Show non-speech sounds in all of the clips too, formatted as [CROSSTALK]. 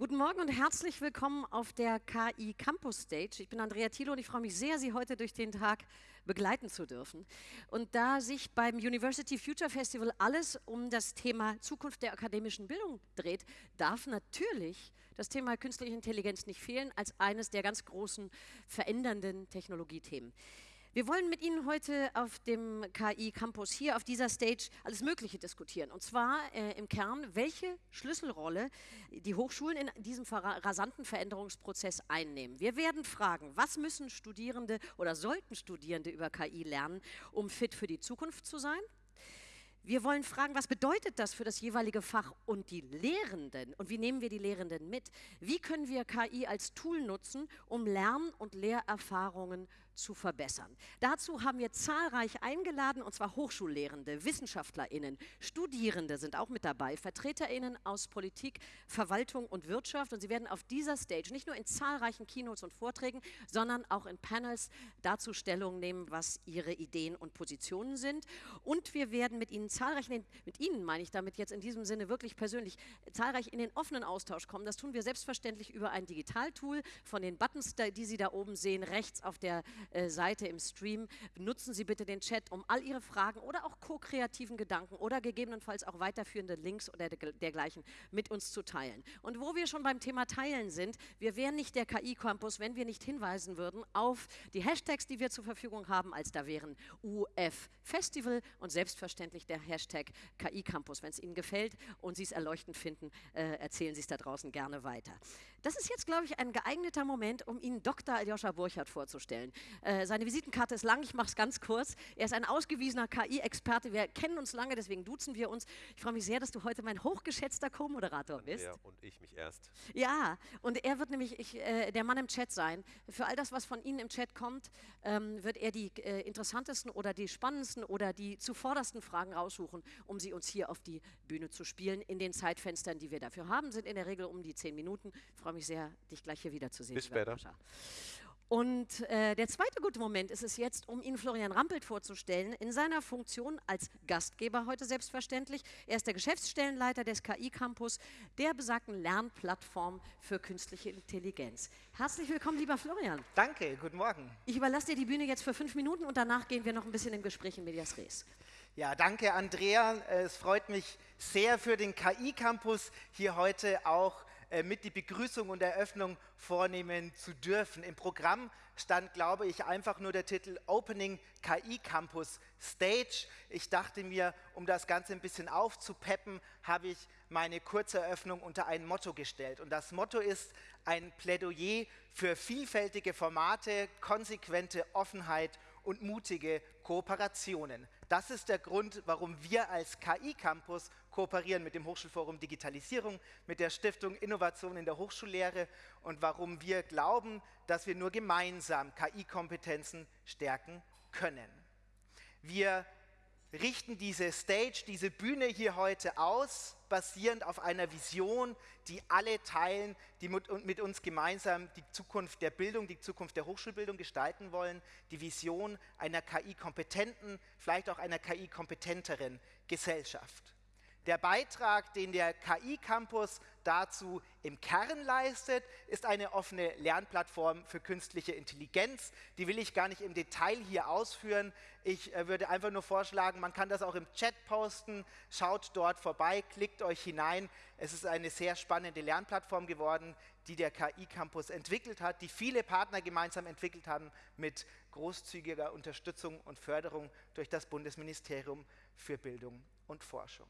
Guten Morgen und herzlich willkommen auf der KI Campus Stage. Ich bin Andrea Thiele und ich freue mich sehr, Sie heute durch den Tag begleiten zu dürfen. Und da sich beim University Future Festival alles um das Thema Zukunft der akademischen Bildung dreht, darf natürlich das Thema künstliche Intelligenz nicht fehlen als eines der ganz großen verändernden Technologiethemen. Wir wollen mit Ihnen heute auf dem KI Campus hier auf dieser Stage alles Mögliche diskutieren. Und zwar äh, im Kern, welche Schlüsselrolle die Hochschulen in diesem rasanten Veränderungsprozess einnehmen. Wir werden fragen, was müssen Studierende oder sollten Studierende über KI lernen, um fit für die Zukunft zu sein? Wir wollen fragen, was bedeutet das für das jeweilige Fach und die Lehrenden? Und wie nehmen wir die Lehrenden mit? Wie können wir KI als Tool nutzen, um Lern- und Lehrerfahrungen zu verbessern? Dazu haben wir zahlreich eingeladen, und zwar Hochschullehrende, WissenschaftlerInnen, Studierende sind auch mit dabei, VertreterInnen aus Politik, Verwaltung und Wirtschaft. Und sie werden auf dieser Stage nicht nur in zahlreichen Keynotes und Vorträgen, sondern auch in Panels dazu Stellung nehmen, was ihre Ideen und Positionen sind. Und wir werden mit ihnen zahlreich, mit Ihnen meine ich damit jetzt in diesem Sinne wirklich persönlich, zahlreich in den offenen Austausch kommen. Das tun wir selbstverständlich über ein Digitaltool von den Buttons, die Sie da oben sehen, rechts auf der äh, Seite im Stream. Nutzen Sie bitte den Chat, um all Ihre Fragen oder auch ko-kreativen Gedanken oder gegebenenfalls auch weiterführende Links oder dergleichen mit uns zu teilen. Und wo wir schon beim Thema Teilen sind, wir wären nicht der KI-Campus, wenn wir nicht hinweisen würden auf die Hashtags, die wir zur Verfügung haben, als da wären UF Festival und selbstverständlich der Hashtag KI Campus. Wenn es Ihnen gefällt und Sie es erleuchtend finden, äh, erzählen Sie es da draußen gerne weiter. Das ist jetzt, glaube ich, ein geeigneter Moment, um Ihnen Dr. Aljoscha Burchardt vorzustellen. Äh, seine Visitenkarte ist lang, ich mache es ganz kurz. Er ist ein ausgewiesener KI-Experte. Wir kennen uns lange, deswegen duzen wir uns. Ich freue mich sehr, dass du heute mein hochgeschätzter Co-Moderator bist. Ja, und ich mich erst. Ja, und er wird nämlich ich, äh, der Mann im Chat sein. Für all das, was von Ihnen im Chat kommt, ähm, wird er die äh, interessantesten oder die spannendsten oder die zuvordersten Fragen raussuchen, um sie uns hier auf die Bühne zu spielen. In den Zeitfenstern, die wir dafür haben, sind in der Regel um die zehn Minuten. Ich freue mich sehr, dich gleich hier wiederzusehen. Bis später. Und äh, der zweite gute Moment ist es jetzt, um Ihnen Florian Rampelt vorzustellen, in seiner Funktion als Gastgeber heute selbstverständlich. Er ist der Geschäftsstellenleiter des KI-Campus, der besagten Lernplattform für künstliche Intelligenz. Herzlich willkommen, lieber Florian. Danke, guten Morgen. Ich überlasse dir die Bühne jetzt für fünf Minuten und danach gehen wir noch ein bisschen im Gespräch in Medias Res. Ja, danke Andrea. Es freut mich sehr für den KI-Campus hier heute auch mit die Begrüßung und Eröffnung vornehmen zu dürfen. Im Programm stand, glaube ich, einfach nur der Titel Opening KI Campus Stage. Ich dachte mir, um das Ganze ein bisschen aufzupeppen, habe ich meine kurze Eröffnung unter ein Motto gestellt. Und das Motto ist ein Plädoyer für vielfältige Formate, konsequente Offenheit und mutige Kooperationen. Das ist der Grund, warum wir als KI-Campus kooperieren mit dem Hochschulforum Digitalisierung, mit der Stiftung Innovation in der Hochschullehre und warum wir glauben, dass wir nur gemeinsam KI-Kompetenzen stärken können. Wir richten diese Stage, diese Bühne hier heute aus, basierend auf einer Vision, die alle teilen, die mit uns gemeinsam die Zukunft der Bildung, die Zukunft der Hochschulbildung gestalten wollen, die Vision einer KI-kompetenten, vielleicht auch einer KI-kompetenteren Gesellschaft. Der Beitrag, den der KI-Campus dazu im Kern leistet, ist eine offene Lernplattform für künstliche Intelligenz. Die will ich gar nicht im Detail hier ausführen. Ich äh, würde einfach nur vorschlagen, man kann das auch im Chat posten. Schaut dort vorbei, klickt euch hinein. Es ist eine sehr spannende Lernplattform geworden, die der KI-Campus entwickelt hat, die viele Partner gemeinsam entwickelt haben mit großzügiger Unterstützung und Förderung durch das Bundesministerium für Bildung und Forschung.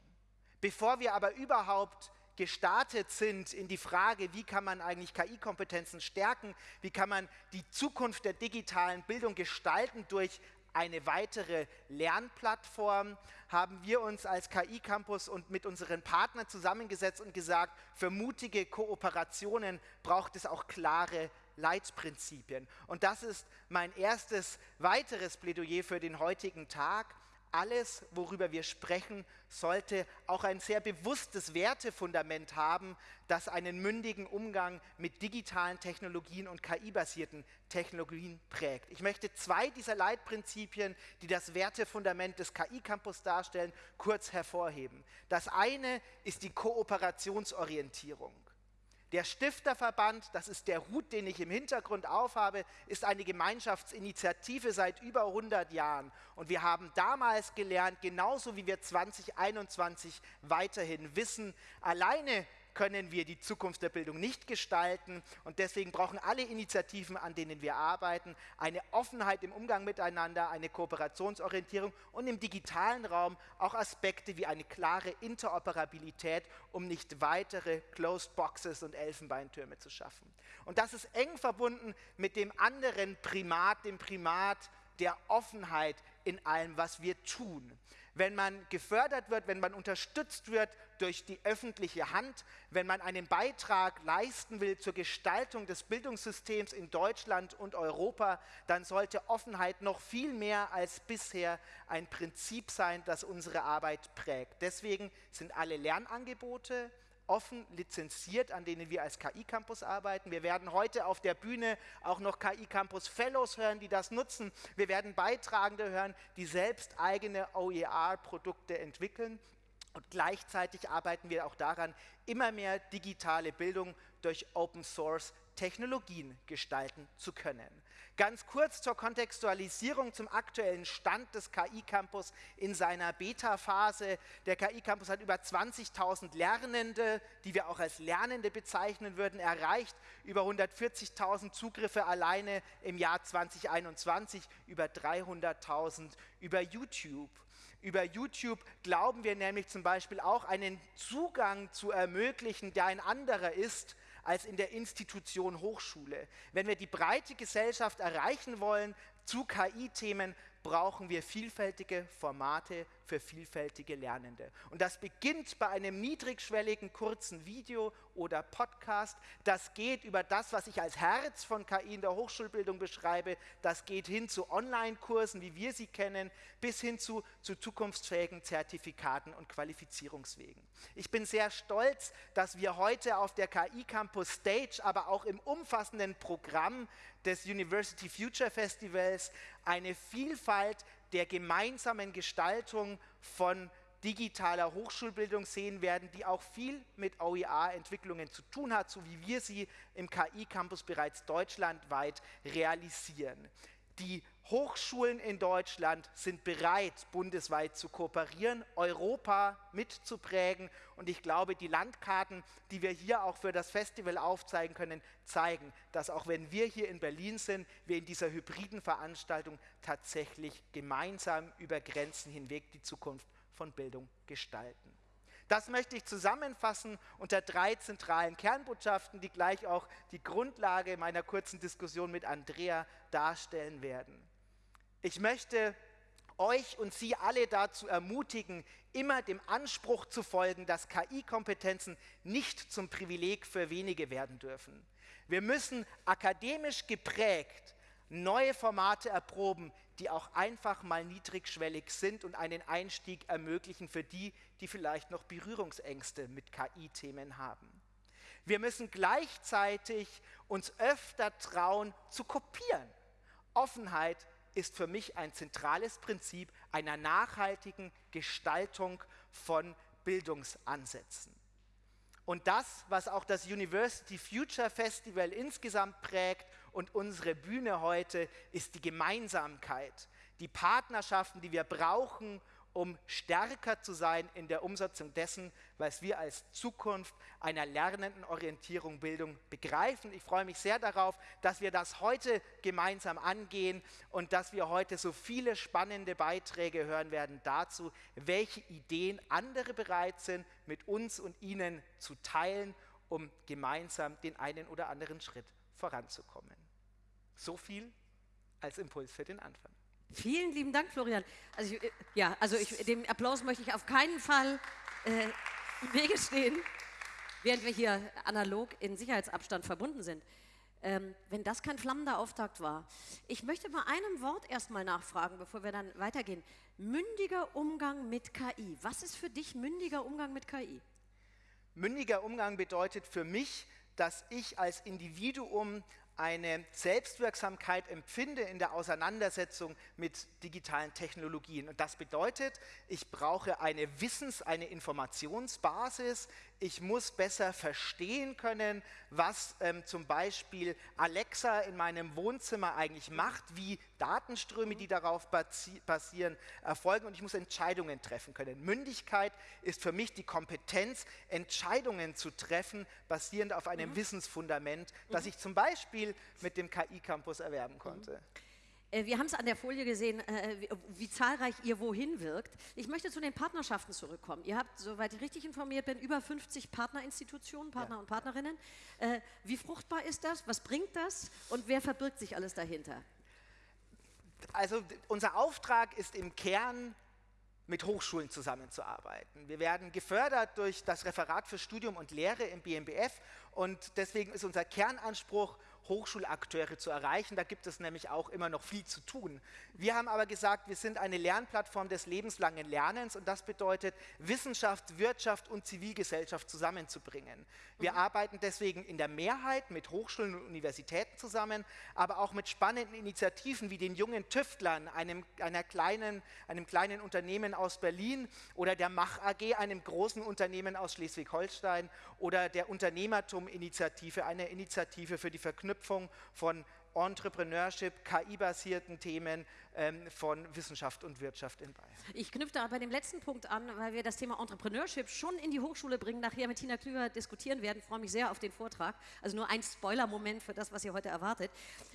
Bevor wir aber überhaupt gestartet sind in die Frage, wie kann man eigentlich KI-Kompetenzen stärken, wie kann man die Zukunft der digitalen Bildung gestalten durch eine weitere Lernplattform, haben wir uns als KI-Campus und mit unseren Partnern zusammengesetzt und gesagt, für mutige Kooperationen braucht es auch klare Leitprinzipien. Und das ist mein erstes weiteres Plädoyer für den heutigen Tag alles, worüber wir sprechen, sollte auch ein sehr bewusstes Wertefundament haben, das einen mündigen Umgang mit digitalen Technologien und KI-basierten Technologien prägt. Ich möchte zwei dieser Leitprinzipien, die das Wertefundament des KI-Campus darstellen, kurz hervorheben. Das eine ist die Kooperationsorientierung. Der Stifterverband, das ist der Hut, den ich im Hintergrund aufhabe, ist eine Gemeinschaftsinitiative seit über 100 Jahren. Und wir haben damals gelernt, genauso wie wir 2021 weiterhin wissen, alleine können wir die Zukunft der Bildung nicht gestalten. Und deswegen brauchen alle Initiativen, an denen wir arbeiten, eine Offenheit im Umgang miteinander, eine Kooperationsorientierung und im digitalen Raum auch Aspekte wie eine klare Interoperabilität, um nicht weitere Closed Boxes und Elfenbeintürme zu schaffen. Und das ist eng verbunden mit dem anderen Primat, dem Primat der Offenheit in allem, was wir tun wenn man gefördert wird, wenn man unterstützt wird durch die öffentliche Hand, wenn man einen Beitrag leisten will zur Gestaltung des Bildungssystems in Deutschland und Europa, dann sollte Offenheit noch viel mehr als bisher ein Prinzip sein, das unsere Arbeit prägt. Deswegen sind alle Lernangebote, offen lizenziert, an denen wir als KI Campus arbeiten. Wir werden heute auf der Bühne auch noch KI Campus Fellows hören, die das nutzen. Wir werden Beitragende hören, die selbst eigene OER-Produkte entwickeln. Und gleichzeitig arbeiten wir auch daran, immer mehr digitale Bildung durch Open Source Technologien gestalten zu können. Ganz kurz zur Kontextualisierung zum aktuellen Stand des KI-Campus in seiner Beta-Phase. Der KI-Campus hat über 20.000 Lernende, die wir auch als Lernende bezeichnen würden, erreicht. Über 140.000 Zugriffe alleine im Jahr 2021, über 300.000 über YouTube. Über YouTube glauben wir nämlich zum Beispiel auch einen Zugang zu ermöglichen, der ein anderer ist als in der Institution Hochschule. Wenn wir die breite Gesellschaft erreichen wollen zu KI-Themen, brauchen wir vielfältige Formate für vielfältige Lernende. Und das beginnt bei einem niedrigschwelligen kurzen Video oder Podcast. Das geht über das, was ich als Herz von KI in der Hochschulbildung beschreibe. Das geht hin zu Online-Kursen, wie wir sie kennen, bis hin zu, zu zukunftsfähigen Zertifikaten und Qualifizierungswegen. Ich bin sehr stolz, dass wir heute auf der KI Campus Stage, aber auch im umfassenden Programm des University Future Festivals eine Vielfalt der gemeinsamen Gestaltung von digitaler Hochschulbildung sehen werden, die auch viel mit OER-Entwicklungen zu tun hat, so wie wir sie im KI-Campus bereits deutschlandweit realisieren. Die Hochschulen in Deutschland sind bereit, bundesweit zu kooperieren, Europa mitzuprägen. Und ich glaube, die Landkarten, die wir hier auch für das Festival aufzeigen können, zeigen, dass auch wenn wir hier in Berlin sind, wir in dieser hybriden Veranstaltung tatsächlich gemeinsam über Grenzen hinweg die Zukunft von Bildung gestalten. Das möchte ich zusammenfassen unter drei zentralen Kernbotschaften, die gleich auch die Grundlage meiner kurzen Diskussion mit Andrea darstellen werden. Ich möchte euch und Sie alle dazu ermutigen, immer dem Anspruch zu folgen, dass KI-Kompetenzen nicht zum Privileg für wenige werden dürfen. Wir müssen akademisch geprägt neue Formate erproben, die auch einfach mal niedrigschwellig sind und einen Einstieg ermöglichen für die, die vielleicht noch Berührungsängste mit KI-Themen haben. Wir müssen gleichzeitig uns öfter trauen zu kopieren. Offenheit ist für mich ein zentrales Prinzip einer nachhaltigen Gestaltung von Bildungsansätzen. Und das, was auch das University Future Festival insgesamt prägt und unsere Bühne heute, ist die Gemeinsamkeit, die Partnerschaften, die wir brauchen, um stärker zu sein in der Umsetzung dessen, was wir als Zukunft einer lernenden Orientierung Bildung begreifen. Ich freue mich sehr darauf, dass wir das heute gemeinsam angehen und dass wir heute so viele spannende Beiträge hören werden dazu, welche Ideen andere bereit sind, mit uns und Ihnen zu teilen, um gemeinsam den einen oder anderen Schritt voranzukommen. So viel als Impuls für den Anfang. Vielen lieben Dank, Florian. Also ich, ja, also ich, dem Applaus möchte ich auf keinen Fall äh, im Wege stehen, während wir hier analog in Sicherheitsabstand verbunden sind. Ähm, wenn das kein flammender Auftakt war. Ich möchte bei einem Wort erstmal nachfragen, bevor wir dann weitergehen. Mündiger Umgang mit KI. Was ist für dich mündiger Umgang mit KI? Mündiger Umgang bedeutet für mich, dass ich als Individuum eine Selbstwirksamkeit empfinde in der Auseinandersetzung mit digitalen Technologien. Und das bedeutet, ich brauche eine Wissens-, eine Informationsbasis, ich muss besser verstehen können, was ähm, zum Beispiel Alexa in meinem Wohnzimmer eigentlich macht, wie Datenströme, die darauf basieren, erfolgen und ich muss Entscheidungen treffen können. Mündigkeit ist für mich die Kompetenz, Entscheidungen zu treffen, basierend auf einem mhm. Wissensfundament, das mhm. ich zum Beispiel mit dem KI-Campus erwerben konnte. Mhm. Äh, wir haben es an der Folie gesehen, äh, wie, zahlreich ihr wohin wirkt. Ich möchte zu den Partnerschaften zurückkommen. Ihr habt, soweit ich richtig informiert bin, über 50 Partnerinstitutionen, Partner ja. und Partnerinnen. Äh, wie fruchtbar ist das? Was bringt das? Und wer verbirgt sich alles dahinter? Also unser Auftrag ist im Kern, mit Hochschulen zusammenzuarbeiten. Wir werden gefördert durch das Referat für Studium und Lehre im BMBF und deswegen ist unser Kernanspruch, Hochschulakteure zu erreichen. Da gibt es nämlich auch immer noch viel zu tun. Wir haben aber gesagt, wir sind eine Lernplattform des lebenslangen Lernens und das bedeutet, Wissenschaft, Wirtschaft und Zivilgesellschaft zusammenzubringen. Wir mhm. arbeiten deswegen in der Mehrheit mit Hochschulen und Universitäten zusammen, aber auch mit spannenden Initiativen wie den jungen Tüftlern, einem, einer kleinen, einem kleinen Unternehmen aus Berlin oder der Mach AG, einem großen Unternehmen aus Schleswig-Holstein oder der Unternehmertum-Initiative, einer Initiative für die Verknüpfung Verknüpfung von Entrepreneurship, KI-basierten Themen ähm, von Wissenschaft und Wirtschaft in Bayern. Ich knüpfe da bei dem letzten Punkt an, weil wir das Thema Entrepreneurship schon in die Hochschule bringen, nachher mit Tina Klüger diskutieren werden. Ich freue mich sehr auf den Vortrag. Also nur ein Spoiler-Moment für das, was ihr heute erwartet.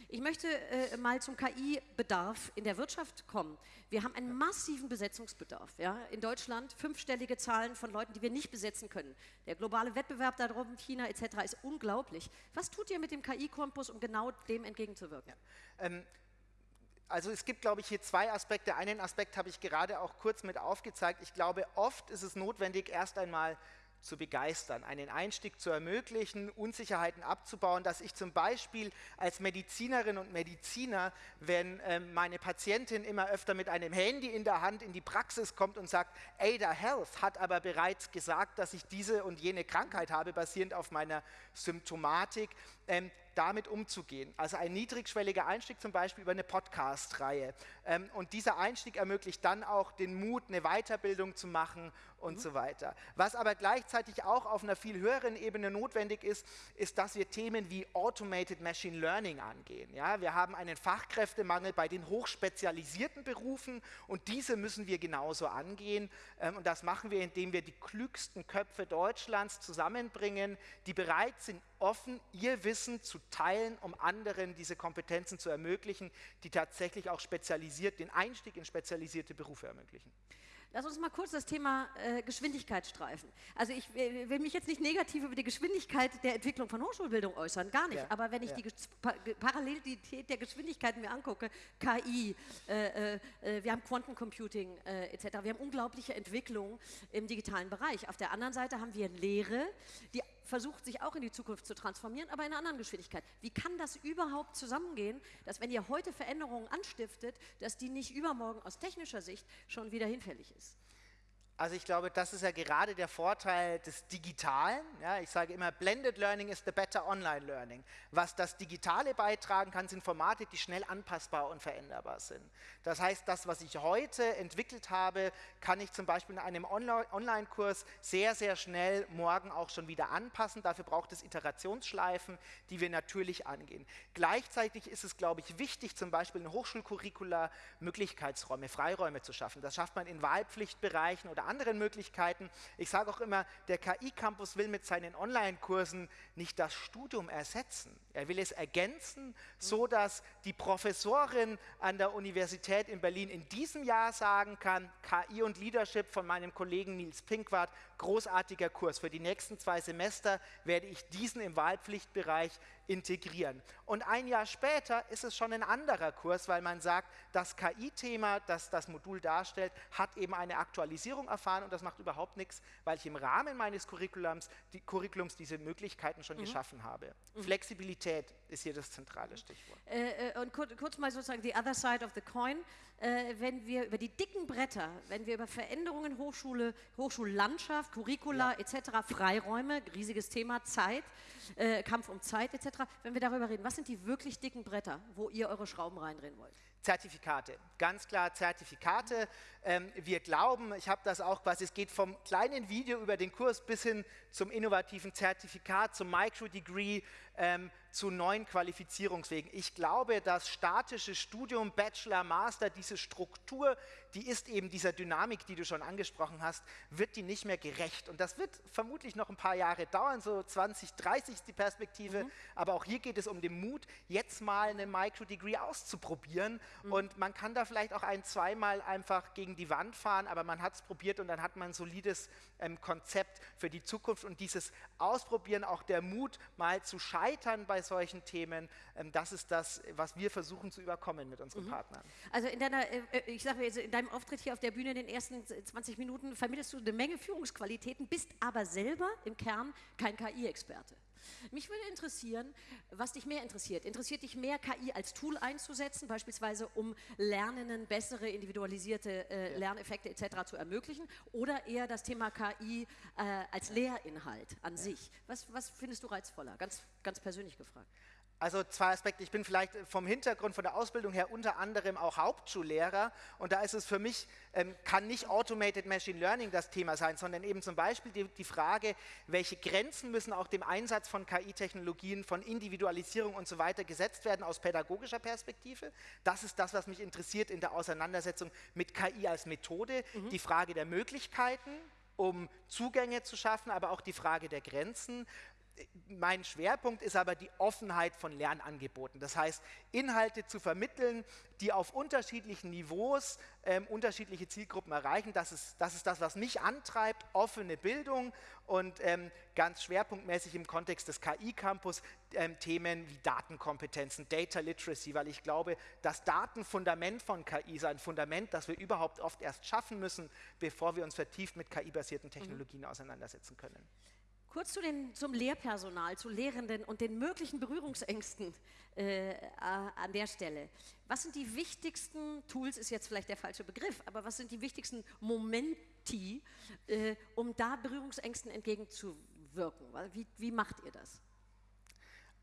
Ich möchte äh, mal zum KI-Bedarf in der Wirtschaft kommen. Wir haben einen massiven Besetzungsbedarf. Ja? In Deutschland fünfstellige Zahlen von Leuten, die wir nicht besetzen können. Der globale Wettbewerb darum, China etc. ist unglaublich. Was tut ihr mit dem KI-Campus, um genau dem entgegenzuwirken? Ja. Ähm, also es gibt, glaube ich, hier zwei Aspekte. Einen Aspekt habe ich gerade auch kurz mit aufgezeigt. Ich glaube, oft ist es notwendig, erst einmal zu begeistern, einen Einstieg zu ermöglichen, Unsicherheiten abzubauen, dass ich zum Beispiel als Medizinerin und Mediziner, wenn äh, meine Patientin immer öfter mit einem Handy in der Hand in die Praxis kommt und sagt, Ada Health hat aber bereits gesagt, dass ich diese und jene Krankheit habe, basierend auf meiner Symptomatik, ähm, damit umzugehen. Also ein niedrigschwelliger Einstieg zum Beispiel über eine Podcast-Reihe. Ähm, und dieser Einstieg ermöglicht dann auch den Mut, eine Weiterbildung zu machen und mhm. so weiter. Was aber gleichzeitig auch auf einer viel höheren Ebene notwendig ist, ist, dass wir Themen wie Automated Machine Learning angehen. Ja, wir haben einen Fachkräftemangel bei den hochspezialisierten Berufen und diese müssen wir genauso angehen. Ähm, und das machen wir, indem wir die klügsten Köpfe Deutschlands zusammenbringen, die bereit sind, offen ihr Wissen zu teilen, um anderen diese Kompetenzen zu ermöglichen, die tatsächlich auch spezialisiert, den Einstieg in spezialisierte Berufe ermöglichen. Lass uns mal kurz das Thema äh, Geschwindigkeit streifen. Also ich äh, will mich jetzt nicht negativ über die Geschwindigkeit der Entwicklung von Hochschulbildung äußern, gar nicht. Ja. Aber wenn ich ja. die pa Parallelität der Geschwindigkeiten mir angucke, KI, äh, äh, äh, wir haben Quantencomputing äh, etc., wir haben unglaubliche Entwicklungen im digitalen Bereich. Auf der anderen Seite haben wir Lehre, die versucht, sich auch in die Zukunft zu transformieren, aber in einer anderen Geschwindigkeit. Wie kann das überhaupt zusammengehen, dass wenn ihr heute Veränderungen anstiftet, dass die nicht übermorgen aus technischer Sicht schon wieder hinfällig ist? Also ich glaube, das ist ja gerade der Vorteil des Digitalen. Ja, ich sage immer, Blended Learning is the better Online Learning. Was das Digitale beitragen kann, sind Formate, die schnell anpassbar und veränderbar sind. Das heißt, das, was ich heute entwickelt habe, kann ich zum Beispiel in einem Online-Kurs sehr, sehr schnell morgen auch schon wieder anpassen. Dafür braucht es Iterationsschleifen, die wir natürlich angehen. Gleichzeitig ist es, glaube ich, wichtig, zum Beispiel in Hochschulcurricula Möglichkeitsräume, Freiräume zu schaffen. Das schafft man in Wahlpflichtbereichen oder anderen Möglichkeiten. Ich sage auch immer, der KI-Campus will mit seinen Online-Kursen nicht das Studium ersetzen. Er will es ergänzen, so dass die Professorin an der Universität in Berlin in diesem Jahr sagen kann, KI und Leadership von meinem Kollegen Nils Pinkwart, großartiger Kurs. Für die nächsten zwei Semester werde ich diesen im Wahlpflichtbereich integrieren. Und ein Jahr später ist es schon ein anderer Kurs, weil man sagt, das KI-Thema, das das Modul darstellt, hat eben eine Aktualisierung erfahren und das macht überhaupt nichts, weil ich im Rahmen meines Curriculums, die, Curriculums diese Möglichkeiten schon mhm. geschaffen habe. Mhm. Flexibilität ist hier das zentrale Stichwort. Äh, äh, und kurz, kurz, mal sozusagen the other side of the coin. Äh, wenn wir über die dicken Bretter, wenn wir über Veränderungen Hochschule, Hochschullandschaft, Curricula ja. etc., Freiräume, riesiges Thema, Zeit, äh, Kampf um Zeit etc., etc., wenn wir darüber reden, was sind die wirklich dicken Bretter, wo ihr eure Schrauben reindrehen wollt? Zertifikate, ganz klar Zertifikate. Ähm, wir glauben, ich habe das auch quasi, es geht vom kleinen Video über den Kurs bis hin zum innovativen Zertifikat, zum Micro-Degree, ähm, zu neuen Qualifizierungswegen. Ich glaube, das statische Studium, Bachelor, Master, diese Struktur, die ist eben dieser Dynamik, die du schon angesprochen hast, wird die nicht mehr gerecht. Und das wird vermutlich noch ein paar Jahre dauern, so 20, 30 ist die Perspektive. Mhm. Aber auch hier geht es um den Mut, jetzt mal eine Micro-Degree auszuprobieren. Mhm. Und man kann da vielleicht auch ein, zweimal einfach gegen die Wand fahren, aber man hat es probiert und dann hat man ein solides ähm, Konzept für die Zukunft. Und dieses Ausprobieren, auch der Mut, mal zu scheitern bei solchen Themen, ähm, das ist das, was wir versuchen zu überkommen mit unseren mhm. Partnern. Also in deiner, äh, äh ich sage in deinem Auftritt hier auf der Bühne in den ersten 20 Minuten vermittelst du eine Menge Führungsqualitäten, bist aber selber im Kern kein KI-Experte. Mich würde interessieren, was dich mehr interessiert. Interessiert dich mehr, KI als Tool einzusetzen, beispielsweise um Lernenden bessere individualisierte äh, ja. Lerneffekte etc. zu ermöglichen, oder eher das Thema KI äh, als Lehrinhalt an ja. sich? Was, was findest du reizvoller? Ganz, ganz persönlich gefragt. Also zwei Aspekte. Ich bin vielleicht vom Hintergrund, von der Ausbildung her unter anderem auch Hauptschullehrer und da ist es für mich, ähm, kann nicht Automated Machine Learning das Thema sein, sondern eben zum Beispiel die, die Frage, welche Grenzen müssen auch dem Einsatz von KI-Technologien, von Individualisierung und so weiter gesetzt werden aus pädagogischer Perspektive. Das ist das, was mich interessiert in der Auseinandersetzung mit KI als Methode. Mhm. Die Frage der Möglichkeiten, um Zugänge zu schaffen, aber auch die Frage der Grenzen mein Schwerpunkt ist aber die Offenheit von Lernangeboten. Das heißt, Inhalte zu vermitteln, die auf unterschiedlichen Niveaus ähm, unterschiedliche Zielgruppen erreichen. Das ist, das ist das, was mich antreibt, offene Bildung und ähm, ganz schwerpunktmäßig im Kontext des KI-Campus ähm, Themen wie Datenkompetenzen, Data Literacy, weil ich glaube, das Datenfundament von KI ist ein Fundament, das wir überhaupt oft erst schaffen müssen, bevor wir uns vertieft mit KI-basierten Technologien mhm. auseinandersetzen können. Kurz zu den, zum Lehrpersonal, zu Lehrenden und den möglichen Berührungsängsten äh, an der Stelle. Was sind die wichtigsten Tools, ist jetzt vielleicht der falsche Begriff, aber was sind die wichtigsten Momenti, äh, um da Berührungsängsten entgegenzuwirken? Wie, wie macht ihr das?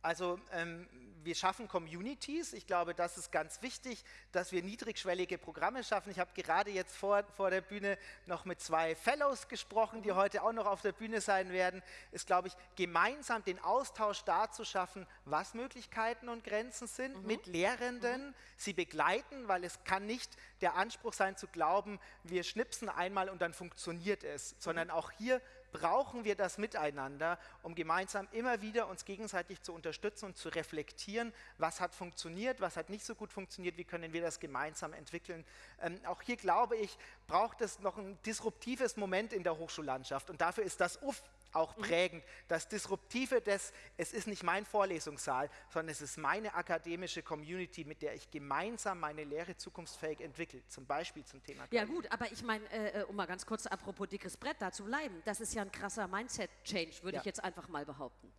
Also ähm, wir schaffen Communities. Ich glaube, das ist ganz wichtig, dass wir niedrigschwellige Programme schaffen. Ich habe gerade jetzt vor, vor der Bühne noch mit zwei Fellows gesprochen, die heute auch noch auf der Bühne sein werden. Ist, glaube ich, gemeinsam den Austausch da zu schaffen, was Möglichkeiten und Grenzen sind, mhm. mit Lehrenden, mhm. sie begleiten, weil es kann nicht der Anspruch sein zu glauben, wir schnipsen einmal und dann funktioniert es, sondern mhm. auch hier brauchen wir das Miteinander, um gemeinsam immer wieder uns gegenseitig zu unterstützen und zu reflektieren, was hat funktioniert, was hat nicht so gut funktioniert, wie können wir das gemeinsam entwickeln. Ähm, auch hier glaube ich, braucht es noch ein disruptives Moment in der Hochschullandschaft und dafür ist das UF auch mhm. prägend. Das Disruptive des, es ist nicht mein Vorlesungssaal, sondern es ist meine akademische Community, mit der ich gemeinsam meine Lehre zukunftsfähig entwickle, zum Beispiel zum Thema. Ja gut, aber ich meine, äh, äh, um mal ganz kurz apropos dickes Brett da zu bleiben, das ist ja ein krasser Mindset-Change, würde ja. ich jetzt einfach mal behaupten.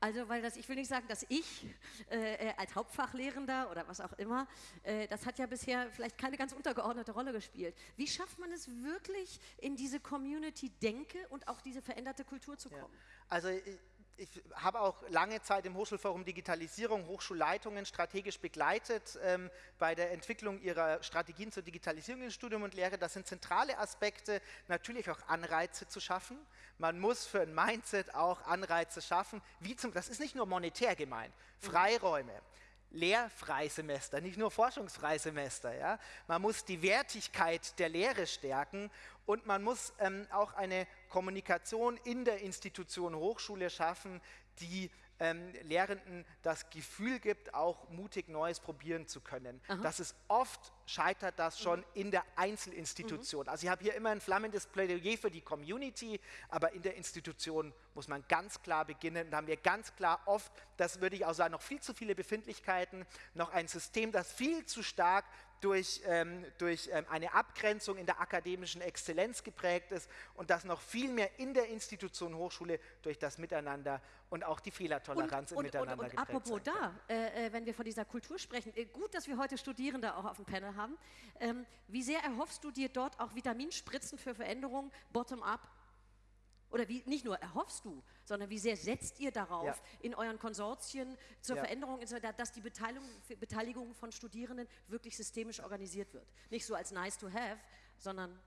Also, weil das, ich will nicht sagen, dass ich äh, äh, als Hauptfachlehrender oder was auch immer, äh, das hat ja bisher vielleicht keine ganz untergeordnete Rolle gespielt. Wie schafft man es wirklich, in diese Community-Denke und auch diese veränderte Kultur zu kommen? Ja. Also, ich, habe auch lange Zeit im Hochschulforum Digitalisierung Hochschulleitungen strategisch begleitet ähm, bei der Entwicklung ihrer Strategien zur Digitalisierung in Studium und Lehre. Das sind zentrale Aspekte, natürlich auch Anreize zu schaffen. Man muss für ein Mindset auch Anreize schaffen, wie zum, das ist nicht nur monetär gemeint, Freiräume. Lehrfreisemester, nicht nur Forschungsfreisemester. Ja? Man muss die Wertigkeit der Lehre stärken und man muss ähm, auch eine Kommunikation in der Institution Hochschule schaffen, die ähm, Lehrenden das Gefühl gibt, auch mutig Neues probieren zu können. Aha. Das ist oft scheitert das schon mhm. in der Einzelinstitution. Mhm. Also ich habe hier immer ein flammendes Plädoyer für die Community, aber in der Institution muss man ganz klar beginnen. Da haben wir ganz klar oft, das würde ich auch sagen, noch viel zu viele Befindlichkeiten, noch ein System, das viel zu stark durch, ähm, durch ähm, eine Abgrenzung in der akademischen Exzellenz geprägt ist und das noch viel mehr in der Institution Hochschule durch das Miteinander und auch die Fehlertoleranz und, im und, Miteinander und, und, und apropos da, äh, äh, wenn wir von dieser Kultur sprechen, äh, gut, dass wir heute Studierende auch auf dem Panel haben. Ähm, wie sehr erhoffst du dir dort auch Vitaminspritzen für Veränderungen bottom-up Oder wie nicht nur erhoffst du, sondern wie sehr setzt ihr darauf Ja. in euren Konsortien zur Ja. Veränderung, dass die Beteiligung, Beteiligung von Studierenden wirklich systemisch organisiert wird? Nicht so als nice to have, sondern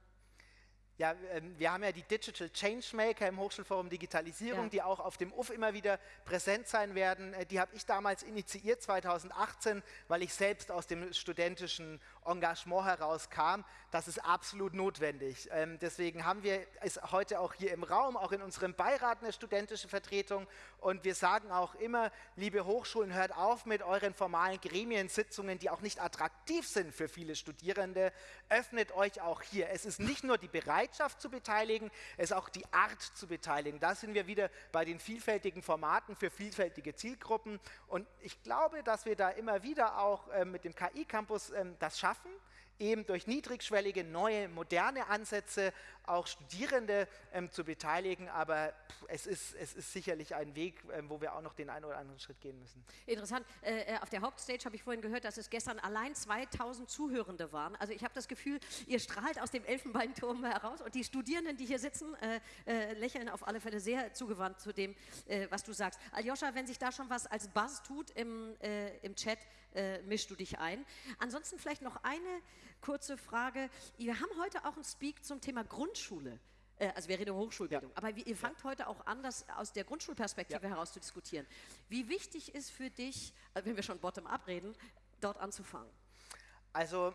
Ja, ähm, wir haben ja die Digital Changemaker im Hochschulforum Digitalisierung, Ja. die auch auf dem UF immer wieder präsent sein werden. Äh, Die habe ich damals initiiert 2018, weil ich selbst aus dem studentischen Engagement herauskam. Das ist absolut notwendig. Ähm, Deswegen haben wir es heute auch hier im Raum, auch in unserem Beirat eine studentische Vertretung. Und wir sagen auch immer, liebe Hochschulen, hört auf mit euren formalen Gremiensitzungen, die auch nicht attraktiv sind für viele Studierende. Öffnet euch auch hier. Es ist nicht nur die Bereitschaft zu beteiligen, es ist auch die Art zu beteiligen. Da sind wir wieder bei den vielfältigen Formaten für vielfältige Zielgruppen. Und ich glaube, dass wir da immer wieder auch äh, mit dem KI-Campus ähm, das schaffen eben durch niedrigschwellige, neue, moderne Ansätze auch Studierende ähm, zu beteiligen. Aber es, ist, es ist sicherlich ein Weg, ähm, wo wir auch noch den einen oder anderen Schritt gehen müssen. Interessant. Äh, äh, auf der Hauptstage habe ich vorhin gehört, dass es gestern allein 2000 Zuhörende waren. Also ich habe das Gefühl, ihr strahlt aus dem Elfenbeinturm heraus und die Studierenden, die hier sitzen, äh, äh, lächeln auf alle Fälle sehr zugewandt zu dem, äh, was du sagst. Aljoscha, wenn sich da schon was als Buzz tut im, äh, im Chat, mischst du dich ein. Ansonsten vielleicht noch eine kurze Frage. Wir haben heute auch einen Speak zum Thema Grundschule. Äh, Also wir reden über Hochschulbildung. Aber wie, ihr fangt heute auch an, das aus der Grundschulperspektive heraus zu diskutieren. Wie wichtig ist für dich, äh, wenn wir schon bottom-up reden, dort anzufangen? Also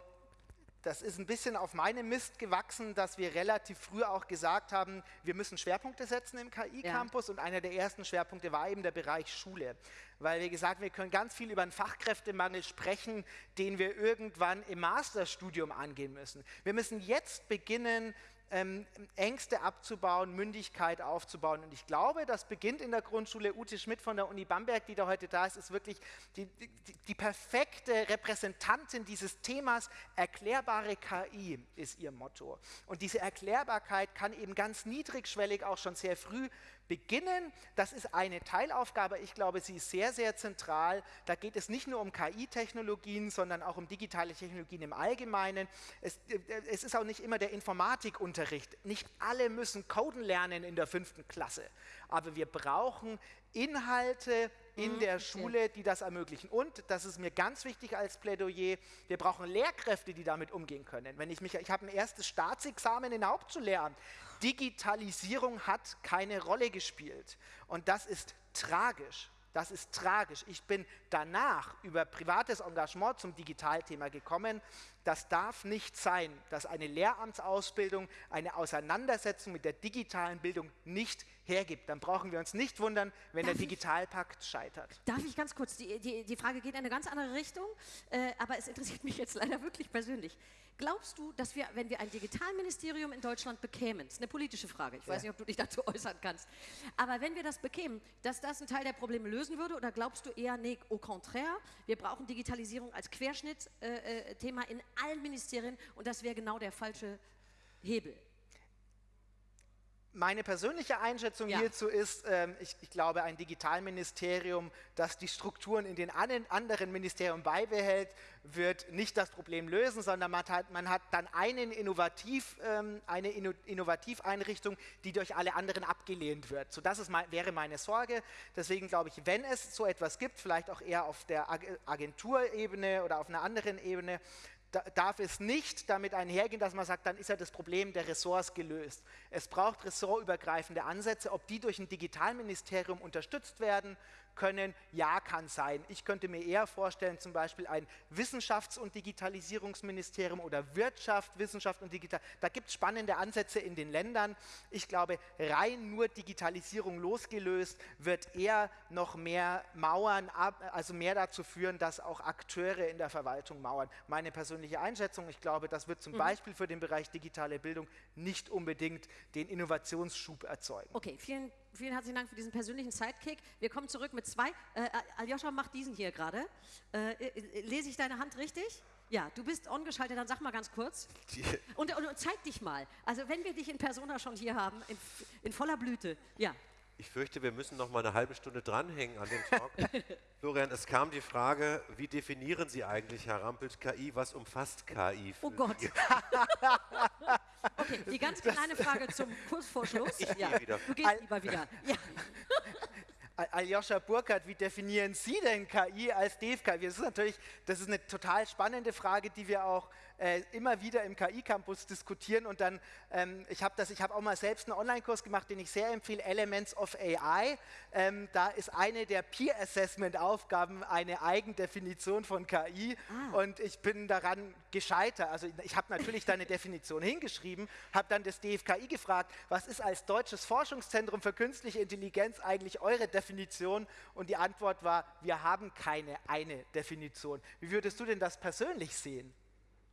das ist ein bisschen auf meinem Mist gewachsen, dass wir relativ früh auch gesagt haben, wir müssen Schwerpunkte setzen im KI-Campus und einer der ersten Schwerpunkte war eben der Bereich Schule. Weil wir gesagt haben, wir können ganz viel über einen Fachkräftemangel sprechen, den wir irgendwann im Masterstudium angehen müssen. Wir müssen jetzt beginnen, ähm, Ängste abzubauen, Mündigkeit aufzubauen. Und ich glaube, das beginnt in der Grundschule. Ute Schmidt von der Uni Bamberg, die da heute da ist, ist wirklich die, die, die perfekte Repräsentantin dieses Themas. Erklärbare KI ist ihr Motto. Und diese Erklärbarkeit kann eben ganz niedrigschwellig auch schon sehr früh beginnen. Das ist eine Teilaufgabe. Ich glaube, sie ist sehr, sehr zentral. Da geht es nicht nur um KI-Technologien, sondern auch um digitale Technologien im Allgemeinen. Es, äh, es ist auch nicht immer der Informatikunterricht. Nicht alle müssen Coden lernen in der fünften Klasse. Aber wir brauchen Inhalte in der Schule, die das ermöglichen. Und, das ist mir ganz wichtig als Plädoyer, wir brauchen Lehrkräfte, die damit umgehen können. Wenn ich mich, ich habe ein erstes Staatsexamen in Hauptschullehramt. Digitalisierung hat keine Rolle gespielt. Und das ist tragisch. Das ist tragisch. Ich bin danach über privates Engagement zum Digitalthema gekommen. Das darf nicht sein, dass eine Lehramtsausbildung eine Auseinandersetzung mit der digitalen Bildung nicht hergibt. Dann brauchen wir uns nicht wundern, wenn Darf der ich- Digitalpakt scheitert. Darf ich ganz kurz, die, die, die Frage geht in eine ganz andere Richtung, äh, aber es interessiert mich jetzt leider wirklich persönlich. Glaubst du, dass wir, wenn wir ein Digitalministerium in Deutschland bekämen, das ist eine politische Frage, ich weiß Ja. nicht, ob du dich dazu äußern kannst, aber wenn wir das bekämen, dass das einen Teil der Probleme lösen würde oder glaubst du eher, nee, au contraire, wir brauchen Digitalisierung als Querschnittsthema äh, äh, in allen Ministerien und das wäre genau der falsche Hebel? Meine persönliche Einschätzung Ja. hierzu ist, ähm, ich, ich glaube, ein Digitalministerium, das die Strukturen in den anderen Ministerien beibehält, wird nicht das Problem lösen, sondern man hat, man hat dann einen Innovativ, ähm, eine Inno Innovativeinrichtung, die durch alle anderen abgelehnt wird. So, das ist mein, wäre meine Sorge. Deswegen glaube ich, wenn es so etwas gibt, vielleicht auch eher auf der Ag Agenturebene oder auf einer anderen Ebene, darf es nicht damit einhergehen, dass man sagt, dann ist ja das Problem der Ressorts gelöst. Es braucht ressortübergreifende Ansätze. Ob die durch ein Digitalministerium unterstützt werden können, ja, kann sein. Ich könnte mir eher vorstellen, zum Beispiel ein Wissenschafts- und Digitalisierungsministerium oder Wirtschaft, Wissenschaft und Digital. Da gibt es spannende Ansätze in den Ländern. Ich glaube, rein nur Digitalisierung losgelöst wird eher noch mehr Mauern, ab, also mehr dazu führen, dass auch Akteure in der Verwaltung mauern. Meine persönliche Einschätzung, ich glaube, das wird zum Beispiel für den Bereich digitale Bildung nicht unbedingt den Innovationsschub erzeugen. Okay, vielen, vielen herzlichen Dank für diesen persönlichen Sidekick. Wir kommen zurück mit zwei. Äh, Aljoscha macht diesen hier gerade. Äh, äh, lese ich deine Hand richtig? Ja, du bist ongeschaltet, dann sag mal ganz kurz. Und, [LAUGHS] und, und zeig dich mal. Also wenn wir dich in Persona schon hier haben, in, in voller Blüte. Ja, Ich fürchte, wir müssen noch mal eine halbe Stunde dranhängen an dem Talk. [LAUGHS] Florian, es kam die Frage, wie definieren Sie eigentlich, Herr Rampelt, KI? Was umfasst KI? oh Gott. [LAUGHS] Okay, die ganz kleine Frage zum kurz vor Schluss. [LAUGHS] Ich ja, wieder. Du gehst Al- lieber wieder. Ja. [LAUGHS] Al- Aljoscha Burkhardt, wie definieren Sie denn KI als DFK? Das ist natürlich, das ist eine total spannende Frage, die wir auch äh, immer wieder im KI-Campus diskutieren. Und dann, ähm, ich habe das, ich habe auch mal selbst einen Online-Kurs gemacht, den ich sehr empfehle, Elements of AI. Ähm, da ist eine der Peer-Assessment-Aufgaben eine Eigendefinition von KI. Und ich bin daran gescheitert. Also ich habe natürlich da eine [LAUGHS] Definition hingeschrieben, habe dann das DFKI gefragt, was ist als deutsches Forschungszentrum für künstliche Intelligenz eigentlich eure Definition? Und die Antwort war, wir haben keine eine Definition. Wie würdest du denn das persönlich sehen?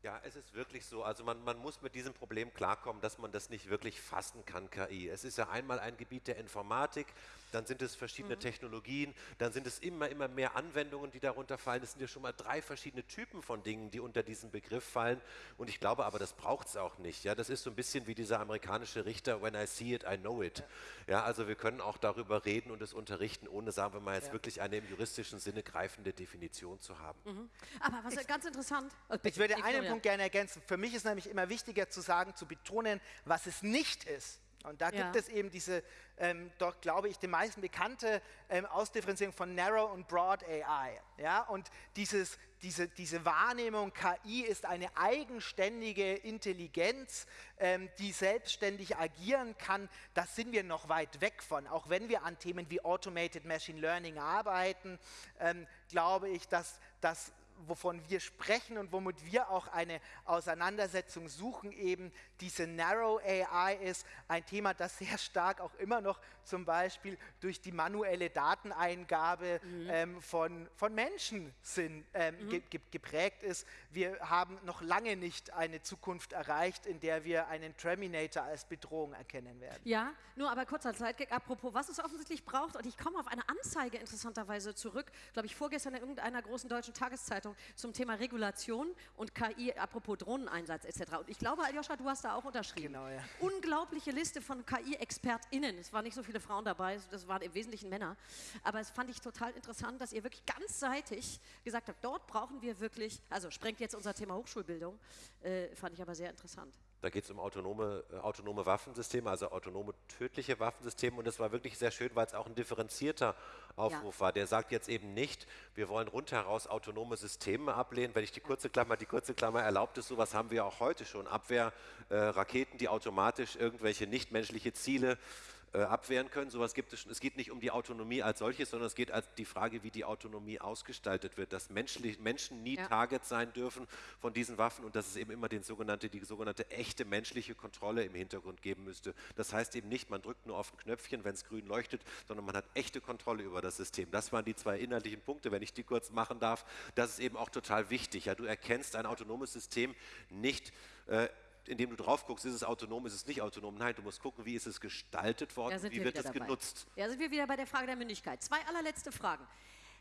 Ja, es ist wirklich so. Also man, man muss mit diesem Problem klarkommen, dass man das nicht wirklich fassen kann, KI. Es ist ja einmal ein Gebiet der Informatik, dann sind es verschiedene Technologien, dann sind es immer, immer mehr Anwendungen, die darunter fallen. Es sind ja schon mal drei verschiedene Typen von Dingen, die unter diesen Begriff fallen. Und ich glaube aber, das braucht es auch nicht. Ja, das ist so ein bisschen wie dieser amerikanische Richter, when I see it, I know it. Ja, also wir können auch darüber reden und es unterrichten, ohne, sagen wir mal, jetzt Ja. wirklich eine im juristischen Sinne greifende Definition zu haben. Aber was ganz interessant. Ich würde einen. Punkt gerne ergänzen. Für mich ist nämlich immer wichtiger zu sagen, zu betonen, was es nicht ist. Und da Ja. gibt es eben diese, ähm, doch glaube ich, die meisten bekannte ähm, Ausdifferenzierung von Narrow und Broad AI. Ja? Und dieses, diese, diese Wahrnehmung, KI ist eine eigenständige Intelligenz, ähm, die selbstständig agieren kann, das sind wir noch weit weg von. Auch wenn wir an Themen wie Automated Machine Learning arbeiten, ähm, glaube ich, dass das wovon wir sprechen und womit wir auch eine Auseinandersetzung suchen, eben diese Narrow AI ist ein Thema, das sehr stark auch immer noch zum Beispiel durch die manuelle Dateneingabe ähm, von, von Menschen sind, ähm, ge ge geprägt ist. Wir haben noch lange nicht eine Zukunft erreicht, in der wir einen Terminator als Bedrohung erkennen werden. Ja, nur aber kurzer Zeitgag. Apropos, was es offensichtlich braucht, und ich komme auf eine Anzeige interessanterweise zurück, glaube ich, vorgestern in irgendeiner großen deutschen Tageszeitung zum Thema Regulation und KI, apropos Drohneneinsatz etc. Und ich glaube, Aljoscha, du hast da auch unterschrieben. Genau, ja. Unglaubliche Liste von KI-ExpertInnen. Es waren nicht so viele Frauen dabei, das waren im Wesentlichen Männer. Aber es fand ich total interessant, dass ihr wirklich ganzseitig gesagt habt, dort brauchen wir wirklich, also sprengt jetzt unser Thema Hochschulbildung, äh, fand ich aber sehr interessant. Da geht es um autonome, äh, autonome Waffensysteme, also autonome tödliche Waffensysteme. Und das war wirklich sehr schön, weil es auch ein differenzierter Aufruf war. Der sagt jetzt eben nicht, wir wollen rundheraus autonome Systeme ablehnen. Wenn ich die kurze Klammer, die kurze Klammer erlaubt ist, sowas haben wir auch heute schon. Abwehrraketen, äh, die automatisch irgendwelche nichtmenschliche Ziele äh, abwehren können. Sowas gibt es schon. Es geht nicht um die Autonomie als solches, sondern es geht als die Frage, wie die Autonomie ausgestaltet wird, dass menschlich, Menschen nie Ja. Target sein dürfen von diesen Waffen und dass es eben immer den sogenannte, die sogenannte echte menschliche Kontrolle im Hintergrund geben müsste. Das heißt eben nicht, man drückt nur auf ein Knöpfchen, wenn es grün leuchtet, sondern man hat echte Kontrolle über das System. Das waren die zwei inhaltlichen Punkte, wenn ich die kurz machen darf. Das ist eben auch total wichtig. Ja, du erkennst ein autonomes System nicht. Äh, indem du drauf guckst, ist es autonom, ist es nicht autonom. Nein, du musst gucken, wie ist es gestaltet worden, wie wir wird es dabei. genutzt. Ja, sind wir wieder bei der Frage der Mündigkeit. Zwei allerletzte Fragen.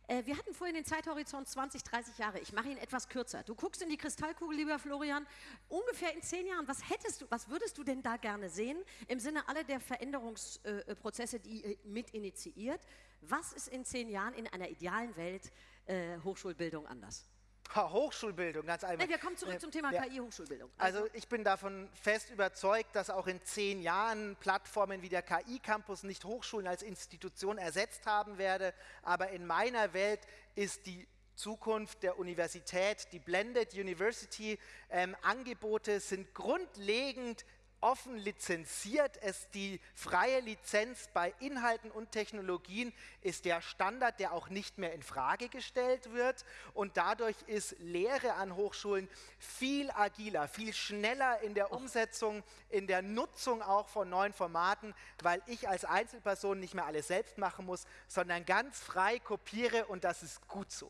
Äh, wir hatten vorhin den Zeithorizont 20, 30 Jahre. Ich mache ihn etwas kürzer. Du guckst in die Kristallkugel, lieber Florian. Ungefähr in zehn Jahren, was hättest du, was würdest du denn da gerne sehen im Sinne aller der Veränderungsprozesse, die ihr mit initiiert? Was ist in zehn Jahren in einer idealen Welt äh, Hochschulbildung anders? Hochschulbildung, ganz einfach. Nee, wir kommen zurück Äh, zum Thema ja. KI-Hochschulbildung. Also ich bin davon fest überzeugt, dass auch in zehn Jahren Plattformen wie der KI-Campus nicht Hochschulen als Institution ersetzt haben werde. Aber in meiner Welt ist die Zukunft der Universität, die Blended University ähm, Angebote sind grundlegend offen lizenziert. Es die freie Lizenz bei Inhalten und Technologien ist der Standard, der auch nicht mehr in Frage gestellt wird. Und dadurch ist Lehre an Hochschulen viel agiler, viel schneller in der Umsetzung, in der Nutzung auch von neuen Formaten, weil ich als Einzelperson nicht mehr alles selbst machen muss, sondern ganz frei kopiere und das ist gut so.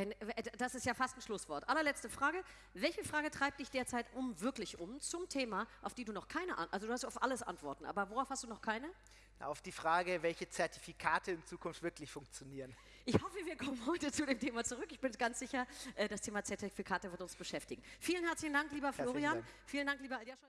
Wenn, äh, das ist ja fast ein Schlusswort. Allerletzte Frage. Welche Frage treibt dich derzeit um, wirklich um, zum Thema, auf die du noch keine Antwort, also du hast auf alles Antworten, aber worauf hast du noch keine? Auf die Frage, welche Zertifikate in Zukunft wirklich funktionieren. Ich hoffe, wir kommen heute zu dem Thema zurück. Ich bin ganz sicher, äh, das Thema Zertifikate wird uns beschäftigen. Vielen herzlichen Dank, lieber Florian. Vielen Dank, lieber Aljascha.